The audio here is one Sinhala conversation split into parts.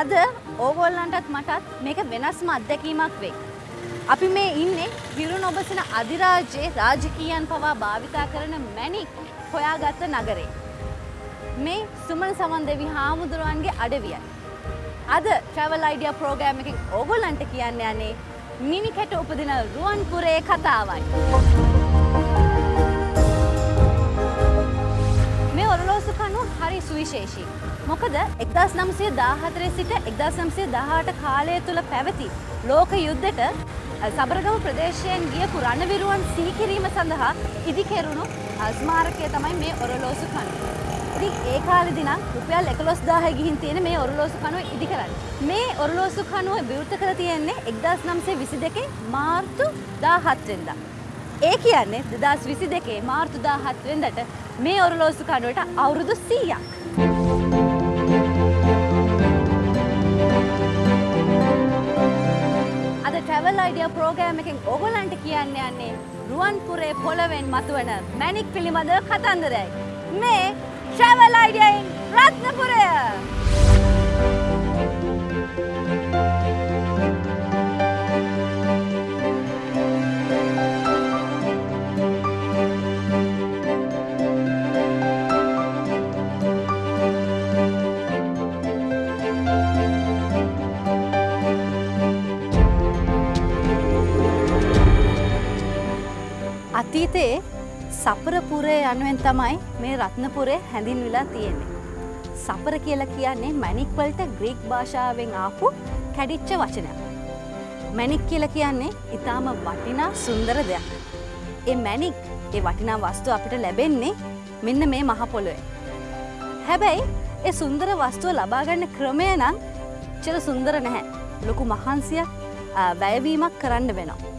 අද ඕගොල්ලන්ටත් මටත් මේක වෙනස්ම අත්දැකීමක් වෙයි. අපි මේ ඉන්නේ විරු නොබසන අධිරාජ්‍යයේ රාජකීයන් පවා භාවිතා කරන මැණික් හොයාගත්ත නගරේ. මේ සුමන සමන් දෙවි හාමුදුරුවන්ගේ අඩවියයි. අද ට්‍රැවල් අයිඩියා ප්‍රෝග්‍රෑම් එකෙන් ඕගොල්ලන්ට කියන්න යන්නේ මිනි කැට උපදින රුවන්පුරේ කතාවයි. හරි සුවිශේෂී. මොකද එක්දස් නම්සය දාහතරේ සිට එක්දස් නම්සය දහට කාලය තුළ පැවති ලෝක යුද්ධට සබරගම ප්‍රදේශයෙන් ගියපු රණවිරුවන් සීකිරීම සඳහා ඉදිකෙරුණු ස්මාරකය තමයි මේ ඔරලෝසු කනුව. ඉතින් ඒ කාලෙදි නම් රුපියල් 11000 ගිහින් තියෙන මේ ඔරලෝසු කනුව ඉදි කරන්නේ. මේ ඔරලෝසු කනුව විවෘත කර තියෙන්නේ 1922 මාර්තු 17 වෙනිදා. ඒ කියන්නේ 2022 මාර්තු 17 වෙනිදාට මේ ඔරලෝසු කනුවට අවුරුදු 100ක්. අද ට්‍රැවල් අයිඩියා ප්‍රෝග්‍රෑම් එකෙන් ඕගොල්ලන්ට කියන්න යන්නේ රුවන්පුරේ පොළවෙන් මතුවන මැණික් පිළිබඳ කතන්දරයි. මේ ට්‍රැවල් අයිඩියායින් රත්නපුරය! අතීතයේ සපරපුරය යනුවෙන් තමයි මේ රත්නපුරේ හැඳින්විලා තියෙන්නේ. සපර කියලා කියන්නේ මැණික් වලට ග්‍රීක් භාෂාවෙන් ආපු කැඩිච්ච වචනයක්. මැණික් කියලා කියන්නේ ඊටාම වටිනා සුන්දර දෙයක්. ඒ මැණික් ඒ වටිනා වස්තු අපිට ලැබෙන්නේ මෙන්න මේ මහ පොළොවේ. හැබැයි ඒ සුන්දර වස්තුව ලබා ගන්න ක්‍රමය නම් චර සුන්දර නැහැ. ලොකු මහන්සියක් වැයවීමක් කරන්න වෙනවා.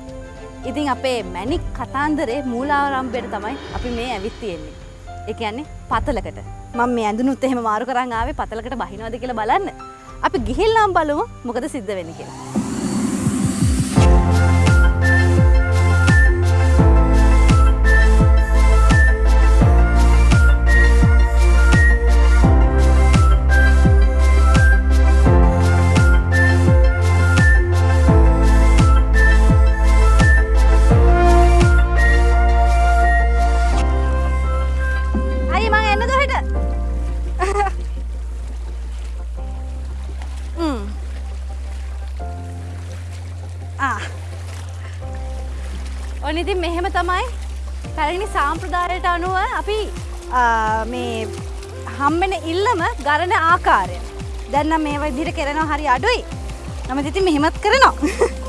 ඉතින් අපේ මැනික් කතාන්දරේ මූලාරම්භයට තමයි අපි මේ ඇවිත් තියෙන්නේ. ඒ කියන්නේ පතලකට. මම මේ ඇඳුනුත් එහෙම මාරු කරන් ආවේ පතලකට බහිනවද කියලා බලන්න. අපි ගිහිල්ලාම බලමු මොකද සිද්ධ වෙන්නේ කියලා. ඔන්න ඉතින් මෙහෙම තමයි පැරණි සාම්ප්‍රදායට අනුව අපි ආ, මේ හම්බෙන ඉල්ලම ගරණ ආකාරය. දැන් නම් මේ විදිහට කරනවා හරි අඩුයි. නමුත් ඉතින් මෙහෙමත් කරනවා.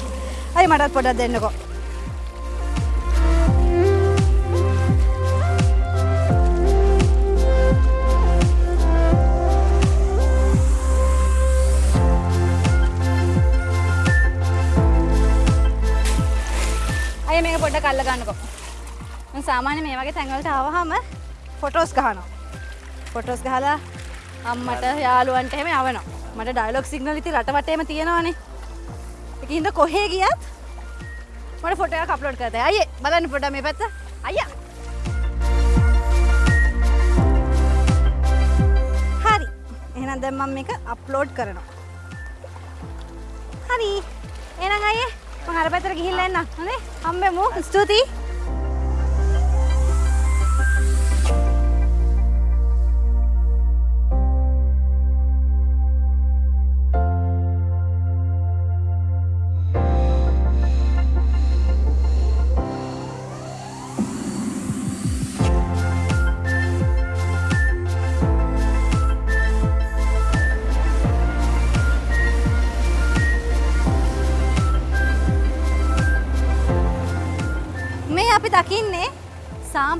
අයි මටත් පොඩක් දෙන්නකෝ. මම සාමාන්‍ය මේ වගේ තැන්වලට ආවහම ෆොටෝස් ගහනවා. ෆොටෝස් ගහලා අම්මට යාළුවන්ට එහෙම යවනවා. මට ඩයලොග් සිග්නල් ඉතින් රට වටේම තියෙනවානේ. ඒකින්ද කොහේ ගියත් මට ෆොටෝ එකක් අප්ලෝඩ් කරතයි. අයියේ බලන්න පොඩ්ඩක් මේ පැත්ත. අයියා. හරි. එහෙනම් දැන් මම මේක අප්ලෝඩ් කරනවා. හරි. එහෙනම් අයියේ මම අර පැත්තට ගිහිල්ලා එන්නම්. හොඳේ? හම්බෙමු. ස්තුතියි.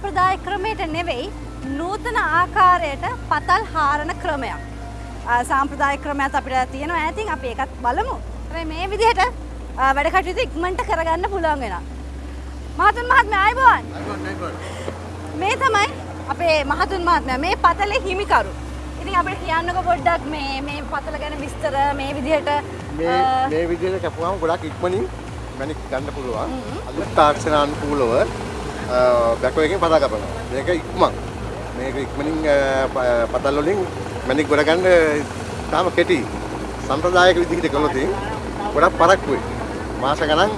සාම්ප්‍රදාය ක්‍රමයට නෙවෙයි නූතන ආකාරයට පතල් හාරණ ක්‍රමයක්. සාම්ප්‍රදාය ක්‍රමයක් අපිට තියෙනවා ඈතින් අපි ඒකත් බලමු. හැබැයි මේ විදිහට වැඩ කටයුතු ඉක්මනට කරගන්න පුළුවන් වෙනවා. මහතුන් මහත්මයා ආයුබෝවන්. මේ තමයි අපේ මහතුන් මහත්මයා මේ පතලේ හිමිකරු. ඉතින් අපිට කියන්නකො පොඩ්ඩක් මේ මේ පතල ගැන විස්තර මේ විදිහට මේ මේ විදිහට කැපුවාම ගොඩක් ඉක්මනින් මැණික් ගන්න පුළුවන්. අද තාක්ෂණ අනුකූලව බැකෝ එකෙන් පතා කපනවා. මේක ඉක්මන්. මේක ඉක්මනින් පතල් වලින් මැනික් ගොඩ ගන්න තාම කෙටි. සම්ප්‍රදායික විදිහට කළොත් ගොඩක් පරක්කුයි. මාස ගණන්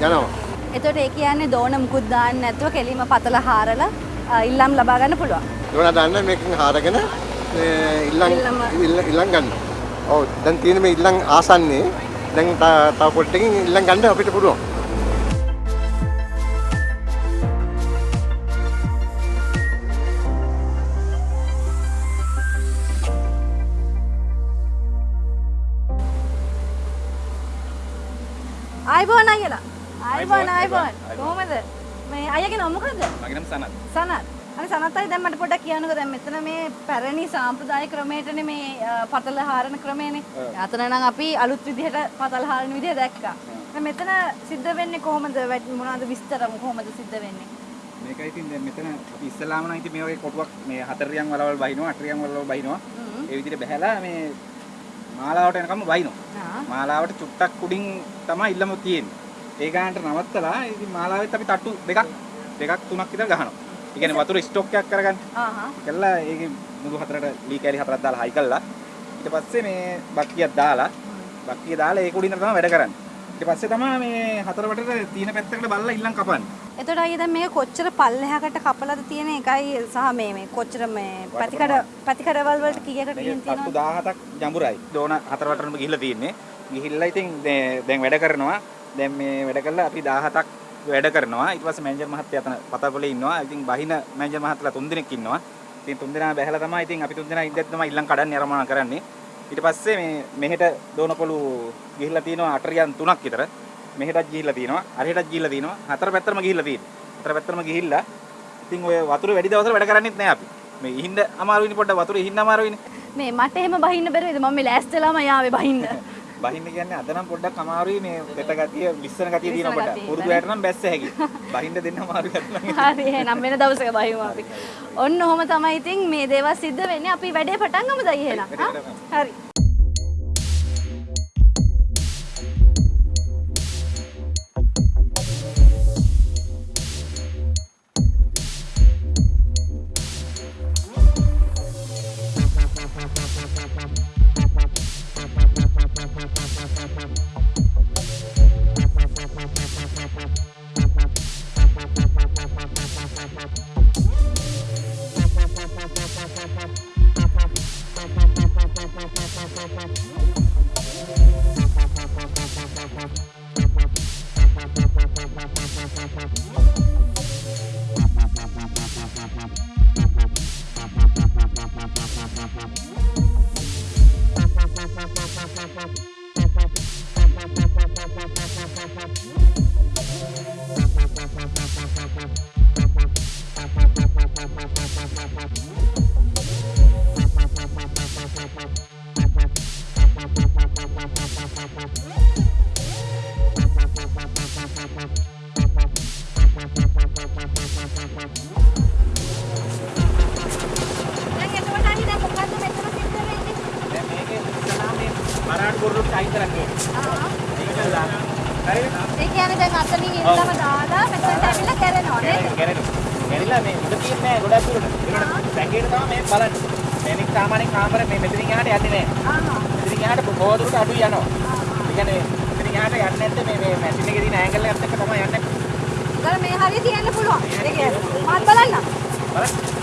යනවා. එතකොට ඒ කියන්නේ දෝන මුකුත් දාන්න නැතුව කෙලිම පතල හාරලා ඉල්ලම් ලබා ගන්න පුළුවන්. ඒවන දන්න මේකෙන් හාරගෙන මේ ඉල්ලම් ඉල්ලම. ඉල්ල- ඉල්ලම් ගන්න. ඔව් දැන් තියෙන මේ ඉල්ලම් ආසන්නේ දැන් තව පොට්ටකින් ඉල්ලම් ගන්න අපිට පුළුවන්. ආයිබෝන්, ආයිබෝන්. කොහමද? මේ අයියගේ නම මොකද්ද? මගේ නම සනත්. සනත්. අනේ සනත් අය දැන් මට පොඩ්ඩක් කියන්නකෝ දැන් මෙතන මේ පැරණි සාම්ප්‍රදායික ක්‍රමයටනේ මේ පතල හාරන ක්‍රමයනේ. අතන නම් අපි අලුත් විදිහට පතල හාරන විදිහ දැක්කා. දැන් මෙතන සිද්ධ වෙන්නේ කොහොමද? මොනවද විස්තර කොහොමද සිද්ධ වෙන්නේ? මේක ඉතින් දැන් මෙතන අපි ඉස්සලාම නම් ඉතින් මේ වගේ කොටුවක් මේ හතරියන් වලවල් බහිනවා අටරියන් වලවල් බහිනවා. ඒ විදිහට බහැලා මේ මාලාවට එනකම් බහිනවා. මාලාවට චුට්ටක් උඩින් තමයි ඉල්ලම තියෙන්නේ. ඒ ගානට නවත්තලා ඉතින් මාලාවෙත් අපි තට්ටු දෙකක් දෙකක් තුනක් විතර ගහනවා. ඒ කියන්නේ වතුර ස්ටොක් එකක් කරගන්න. ආහා. කළා ඒකේ මුදු හතරට ලී කැලි හතරක් දාලා හයි කළා. ඊට පස්සේ මේ බක්කියක් දාලා බක්කිය දාලා ඒක උඩින් තමයි වැඩ කරන්නේ. ඊට පස්සේ තමයි මේ හතර වටේට තියෙන පැත්තකට බලලා ඉල්ලම් කපන්නේ. එතකොට අයියා දැන් මේක කොච්චර පල්ලෙහාකට කපලාද තියෙන එකයි සහ මේ මේ කොච්චර මේ පැතිකඩ පැතිකඩවල වලට කීයකට ගිහින් තියෙනවද? 17ක් ජඹුරයි. දෝන හතර වටරම ගිහිල්ලා තියෙන්නේ. ගිහිල්ලා ඉතින් දැන් වැඩ කරනවා. දැන් මේ වැඩ කළා අපි 17ක් වැඩ කරනවා. ඊට පස්සේ මැනේජර් මහත්තයා අතන පතපොලේ ඉන්නවා. ඉතින් බහින මැනේජර් මහත්තලා තුන්දෙනෙක් ඉන්නවා. ඉතින් තුන්දෙනා බැහැලා තමයි ඉතින් අපි තුන්දෙනා ඉඳද්දි තමයි ඉල්ලම් කඩන්නේ අරමුණ කරන්නේ. ඊට පස්සේ මේ මෙහෙට දෝනපොළු ගිහිල්ලා තියෙනවා අටරියන් තුනක් විතර. මෙහෙටත් ගිහිල්ලා තියෙනවා. අරහෙටත් ගිහිල්ලා තියෙනවා. හතර පැත්තටම ගිහිල්ලා තියෙනවා. හතර පැත්තටම ගිහිල්ලා ඉතින් ඔය වතුර වැඩි දවසට වැඩ කරන්නේත් නෑ අපි. මේ ඉහින්න අමාරුයිනේ පොඩ්ඩක් වතුර ඉහින්න අමාරුයිනේ. මේ මට එහෙම බහින්න බැරිද මම මේ ලෑස්තිලාම යාවේ බහින්න. බහින්න කියන්නේ අද නම් පොඩ්ඩක් අමාරුයි මේ දෙත ගතිය ලිස්සන ගතිය පොඩ්ඩක්. ගතිය පුරුදු. ඇයට නම් බැස්ස හැකි. බහින්න දෙන්න අමාරුයි අද නම්. හරි එහෙනම් වෙන දවසක බහිමු අපි. ඔන්න ඔහම තමයි ඉතින් මේ දේවල් සිද්ධ වෙන්නේ. අපි වැඩේ පටන් ගමුද එහෙනම්? හරි. දැන් තියන්න පුළුවන්. ඒ කියන්නේ මත් බලන්න. බලන්න.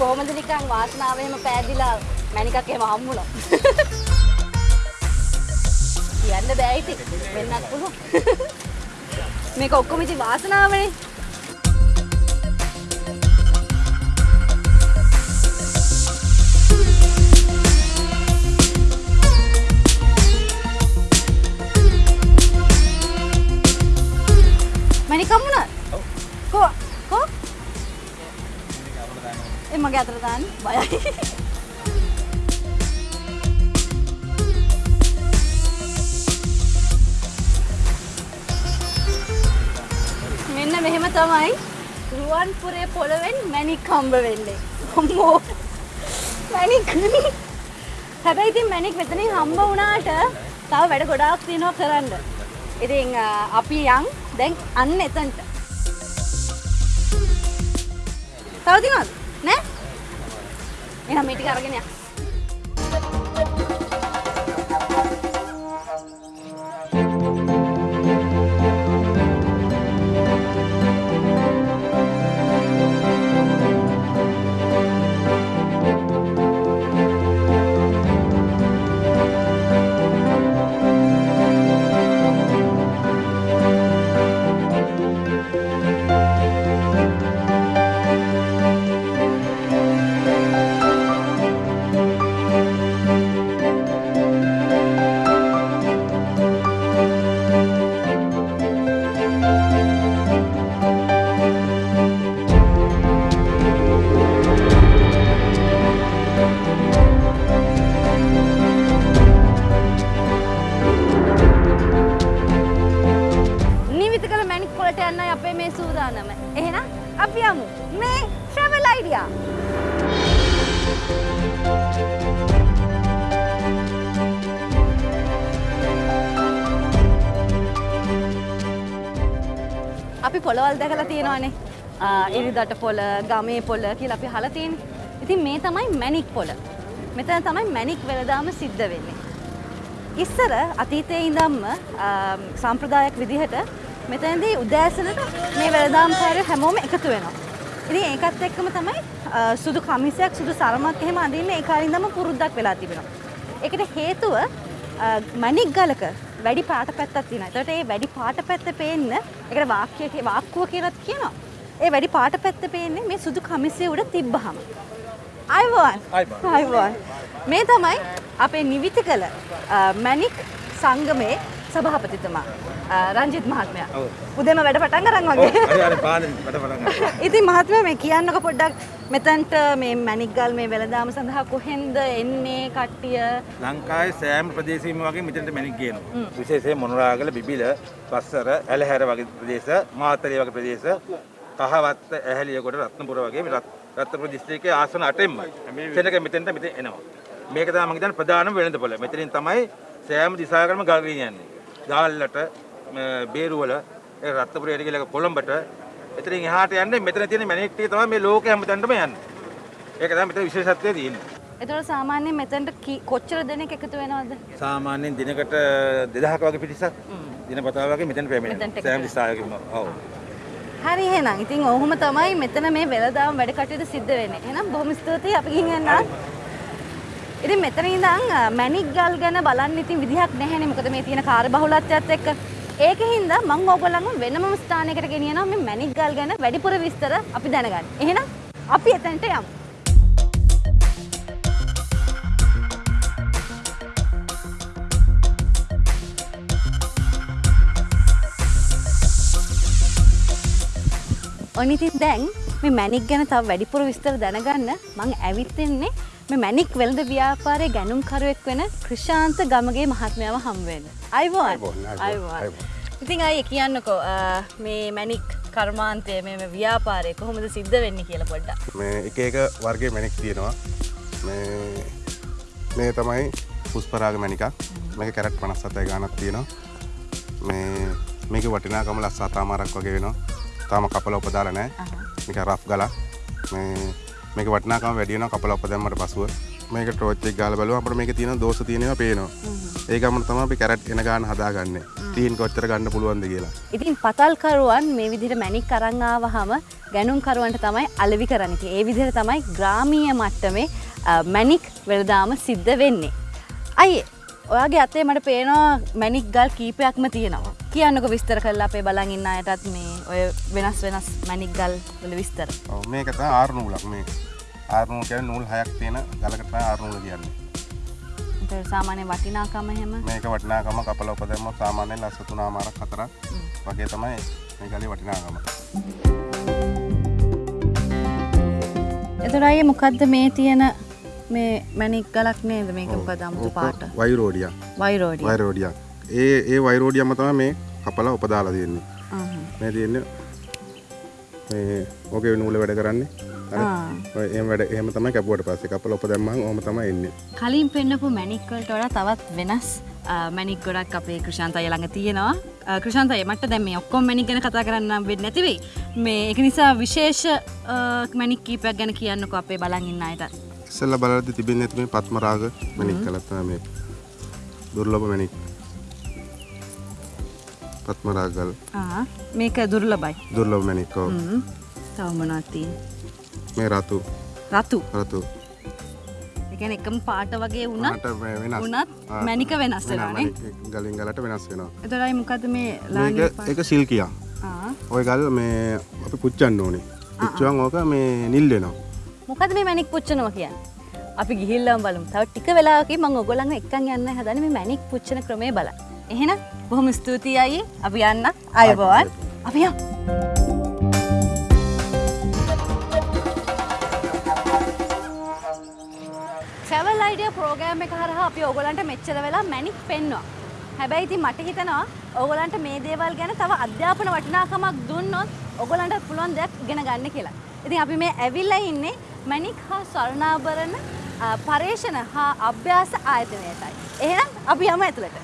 කොහොමද නිකන් වාසනාව එහෙම පෑදිලා මැනිකක් එහෙම හම්බුණා. කියන්න බෑ ඉතින්. වෙන්නත් පුළුවන්. මේක ඔක්කොම ඉතින් වාසනාවනේ. ඒ මගේ අතට දාන්න බයයි. මෙන්න මෙහෙම තමයි රුවන්පුරේ පොළවෙන් මැණික් හම්බ වෙන්නේ. අම්මෝ. මැණික්. හැබැයි ඉතින් මැනික් මෙතනින් හම්බ වුණාට තව වැඩ ගොඩාක් තියෙනවා කරන්න. ඉතින් අ, අපි යන් දැන් අන්න එතනට. තව තියෙනවද? නෑ? එහෙනම් මේ ටික අරගෙන යන්න. අපි පොළවල් දැකලා තියෙනවානේ. ආ, ඉරිදට පොළ, ගමේ පොළ කියලා අපි අහලා තියෙන්නේ. ඉතින් මේ තමයි මැනික් පොළ. මෙතන තමයි මැනික් වෙළඳාම සිද්ධ වෙන්නේ. ඉස්සර අතීතයේ ඉඳන්ම ආම්, සම්ප්‍රදායක් විදිහට මෙතනදී උදෑසනට මේ වෙළඳාම්කාරයෝ හැමෝම එකතු වෙනවා. ඉතින් ඒකත් එක්කම තමයි ආ, සුදු කමිසයක් සුදු සරමක් එහෙම අඳින්න ඒ කාලේ ඉඳන්ම පුරුද්දක් වෙලා තිබෙනවා. ඒකට හේතුව ආ, මණික් ගලක වැඩි පාට පැත්තක් තියෙනවා. ඒකට ඒ වැඩි පාට පැත්ත පේන්න ඒකට වාක්‍ය වාක්කුව කියලාත් කියනවා. ඒ වැඩි පාට පැත්ත පේන්නේ මේ සුදු කමිසය උඩ තිබ්බහම. අයිවන්. අයිවන් මේ තමයි අපේ නිවිති කළ මැනික් සංගමේ සභාපතිතුමා රංජිත් මහත්මයා. උදේම වැඩ පටන් අරන් වගේ. ඉතින් මහත්මයා මේ කියන්නකො පොඩ්ඩක් මෙතනට මේ මැනික් ගල් මේ වෙළඳාම සඳහා කොහෙන්ද එන්නේ කට්ටිය ලංකාවේ සෑම ප්‍රදේශයකම වගේ මෙතනට මැණික් ගේනවා. විශේෂයෙන් මොනරාගල, බිබිල, පස්සර, ඇලහැර වගේ ප්‍රදේශ, මාතලේ වගේ ප්‍රදේශ, කහවත්ත, ඇහැලියගොඩ, රත්නපුර වගේ රත්නපුර දිස්ත්‍රික්කයේ ආසන 8ෙම සෙනග මෙතෙන්ට මෙතෙන් එනවා. මේක තමයි මම හිතන්නේ ප්‍රධානම වෙළඳපොළ. මෙතනින් තමයි සෑම දිශාවකටම ගල් ගෙනියන්නේ. ගාල්ලට, බේරුවල, රත්නපුරයට ගිහලා කොළඹට එතනින් එහාට යන්නේ මෙතන තියෙන මැණික් ටික තමයි මේ ලෝකෙ හැමතැනටම යන්නේ. ඒක තමයි මෙතන විශේෂත්වය තියෙන්නේ. එතකොට සාමාන්‍යයෙන් මෙතනට කොච්චර දෙනෙක් එකතු වෙනවද සාමාන්‍යයෙන් දිනකට 2000ක වගේ පිරිසක් දිනපතා වගේ මෙතන පැමිණෙනවා. සෑම දිසාවකම. ඔව්. හරි එහෙනම් ඉතින් ඔහොම තමයි මෙතන මේ වෙළදාම වැඩ කටයුතු සිද්ධ වෙන්නේ. එහෙනම් බොහොම ස්තුතියි අපි ගිහින් එන්නම්. ඉතින් මෙතන ඉඳන් මැණික් ගල් ගැන බලන්න ඉතින් විදිහක් නැහැනේ. මොකද මේ තියෙන කාර්යබහුලත්වයත් එක්ක. ඒකින්ද මම ඕගොල්ලන්ව වෙනම ස්ථානයකට ගෙනියනවා මේ මැණික් ගල් ගැන වැඩිපුර විස්තර අපි දැනගන්න. එහෙනම් අපි එතනට යමු. ඔනිතින් දැන් මේ මැනික් ගැන තව වැඩිපුර විස්තර දැනගන්න මං ඇවිත්තින්නේ මේ මැනික් වෙළඳ ව්‍යාපාරයේ ගැනුම්කරුවෙක් වෙන ක්‍රිෂාන්ත ගමගේ මහත්මයාව හම් වෙන්න. අයිබෝන්. අයිබෝන්. ඉතින් අය කියන්නකෝ මේ මැනික් කර්මාන්තය මේ මේ ව්‍යාපාරය කොහොමද සිද්ධ වෙන්නේ කියලා පොඩ්ඩක්. මේ එක එක වර්ගයේ මැණික් තියෙනවා. මේ තමයි පුස්පරාග මැණිකක්. මේක කැරට් 57යි ගානක් තියෙනවා. මේ මේක වටිනාකම ලස්සා තාමාරක් වගේ වෙනවා. තාම කපල උපදාලා නැහැ මේක රෆ් ගලක් මේ මේක වටිනාකම වැඩි වෙනවා කපල උපදැම්මට පසුව. මේක ටෝච් එක ගාලා බලුවම අපිට මේකේ තියෙන දෝෂ තියෙනවා පේනවා. ඒ ගමන තමයි අපි කැරට් එන ගාන හදාගන්නේ ටීන් කොච්චර ගන්න පුළුවන්ද කියලා ඉතින් පතල්කරුවන් මේ විදිහට මැනික් අරන් ආවහම ගැනුම්කරුවන්ට තමයි අලෙවි කරන්නේ. ඒ විදිහට තමයි ග්‍රාමීය මට්ටමේ අ, මැනික් වෙළදාම සිද්ධ වෙන්නේ. අයියේ ඔයාගේ අතේ මට පේනවා මැනික් ගල් කීපයක්ම තියෙනවා. කියන්නකො විස්තර කරලා අපේ බලන් ඉන්න අයටත් මේ ඔය වෙනස් වෙනස් මැනික් ගල් වල විස්තර. ඔව් මේක තමයි ආරු නූලක් මේ ආරු නූල් කියන්නේ නූල් හයක් තියෙන ගලකට තමයි ආරු නූල කියන්නේ සාමාන්‍ය වටිනාකම එහෙම? මේක වටිනාකම කපල උපදැම්ම සාමාන්‍යයෙන් ලස්ස තුනමාරක් හතරක්. වගේ තමයි මේ ගලේ වටිනාකම. එතකොට අයියේ මොකද්ද මේ තියෙන මේ මැනික් ගලක් නේද මේක මොකද අමුතු පාට? වයිරෝඩියා වයිරෝඩිය වයිරෝඩියා ඒ ඒ වයිරෝඩියම තමයි මේ කපලා උපදාලා තියෙන්නේ. මේ තියෙන්නේ මේ ඕකේ නූල වැඩ කරන්නේ ඔය එහෙම වැඩ එහෙම තමයි කැපුවට පස්සේ. කපලා ඔප දැම්මම ඕම තමයි එන්නේ කලින් පෙන්න්නපු මැනික්වලට වඩා තවත් වෙනස් මැනික් ගොඩක් අපේ කෘෂාන්තය ළඟ තියෙනවා. කෘෂාන්තය මට දැම ඔක්කොම් මැනි ගැන කතා කරන්න වෙන්න නැතිවෙයි මේ එක නිසා විශේෂ මැනික් කීපයක් ගැන කියන්නක අපේ බලන් ඉන්න අයට. ඉස්සෙල්ලා බලද්දි තිබෙන්නේ ඇති මේ පත්මරාග මැණික් කළා තමයි මේ දුර්ලභ මැණික්. පත්මරාගල්. ආ, මේක දුර්ලබයි දුර්ලභ මැණික් ඔව්. තවමනත්තිී මේ රතු. රතු. රතු. එකන එකම පාට වගේ වුණත් වුණත් ආ, මැනික වෙනස් වෙනවානේ මැණික් ගලින් ගලට වෙනස් වෙනවා. එතොරයි මොකද මේ මේක ලාංගික ඒක සිල්කියා. ආ. ඔය ගල් මේ අපි පුච්චන්න ඕනේ. පුච්චුවන් ඕක මේ නිල් වෙනවා. මොකද මේ මැනික් පුච්චනවා කියන්න? අපි ගිහිල්ලම් බලමු. තව ටික වෙලාවක මං ඔගොල්ලන්ව එක්කන් යන්න හදන මේ මැනික් පුච්චන ක්‍රමේ බලන්න. එහෙනම් බොහොම ස්තුතියි අයියේ. අපි යන්න. අයබෝවන්. අපි යමු අයිඩිය ප්‍රෝගෑම් එක හරහා අපි ඔගොලන්ට මෙච්චර වෙලා මැනික් පෙන්වා හැබැයි ඉතින් මට හිතනවා ඔගොලන්ට මේ දේවල් ගැන තව අධ්‍යාපන වටිනාකමක් දුන්නොත් ඔගොලන්ට පුළුවන් දෙයක් ඉගෙන ගන්න කියලා. ඉතින් අපි මේ ඇවිල්ලා ඉන්නේ මැනික් හා ස්වර්ණාභරණ අ, පර්යේෂණ හා අභ්‍යාස ආයතනයටයි. එහෙනම් අපි යමු ඇතුළට.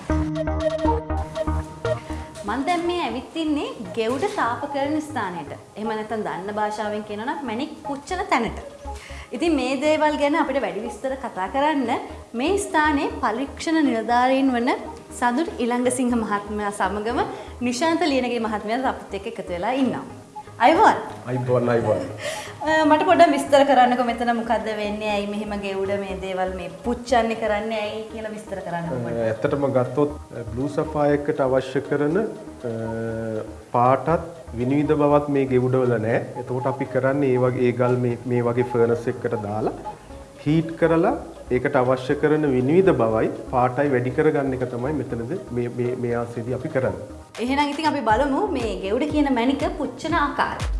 මන් දැන් මේ ඇවිත් ඉන්නේ ගෙවුඩ තාපකරණ ස්ථානයට. එහෙම නැත්නම් දන්න භාෂාවෙන් කියනවා නම් මැණික් පුච්චන තැනට. ඉතින් මේ දේවල් ගැන අපිට වැඩි විස්තර කතා කරන්න මේ ස්ථානයේ පරීක්ෂණ නිලධාරීන් වන සඳුරු ඉලංගසිංහ මහත්මයා සමගම නිශාන්ත ලියනගේ මහත්මයා අපිත් එක්ක එකතු වෙලා ඉන්නවා. අයවන් අයිබෝන් අයිබෝන් මට පොඩ්ඩක් විස්තර කරන්නකො මෙතන මොකද්ද වෙන්නේ ඇයි මෙහෙම ගෙවුඩ මේ දේවල් මේ පුච්චන්නේ කරන්නේ ඇයි කියලා විස්තර කරන්නකො පොඩ්ඩක්. ඇත්තටම ගත්තොත් බ්ලූ සෆායකට අවශ්‍ය කරන පාටත් විනිවිධ බවත් මේ ගෙවුඩවල නෑ එතකොට අපි කරන්නේ ඒ වගේ ඒ ගල් මේ මේ වගේ ෆර්නස් එකකට දාලා හීට් කරලා ඒකට අවශ්‍ය කරන විනිවිධ බවයි පාටයි වැඩි කරගන්න එක තමයි මෙතනද මේ මේ මේ ආසේදී අපි කරන්නේ. එහෙනම් ඉතින් අපි බලමු මේ ගෙවුඩ කියන මැණික පුච්චන ආකාරය.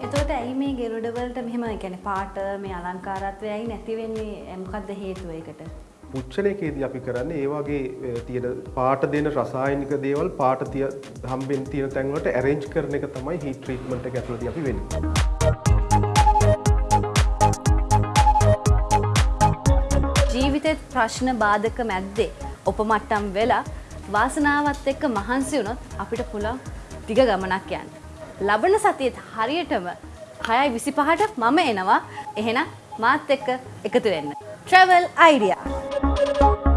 එතකොට ඇයි මේ ගෙවුඩ වලට මෙහෙම කියන්නේ පාට මේ අලංකාරත්වය ඇයි නැති වෙන්නේ මොකද්ද හේතුව ඒකට? පුච්චන එකේදී අපි කරන්නේ ඒ වගේ අ, තියෙන පාට දෙන රසායනික දේවල් පාට තිය හම්බෙන් තියෙන තැන් වලට arrange කරන එක තමයි heat treatment එක ඇතුළතදී අපි වෙන්නේ. ජීවිතෙත් ප්‍රශ්න බාධක මැද්දේ ඔපමට්ටම් වෙලා වාසනාවත් එක්ක මහන්සි වුණොත් අපිට පුළුවන් දිග ගමනක් යන්න. ලබන සතියේත් හරියටම 6:25ට මම එනවා. එහෙනම් මාත් එක්ක එකතු වෙන්න. Travel idea. Thank you.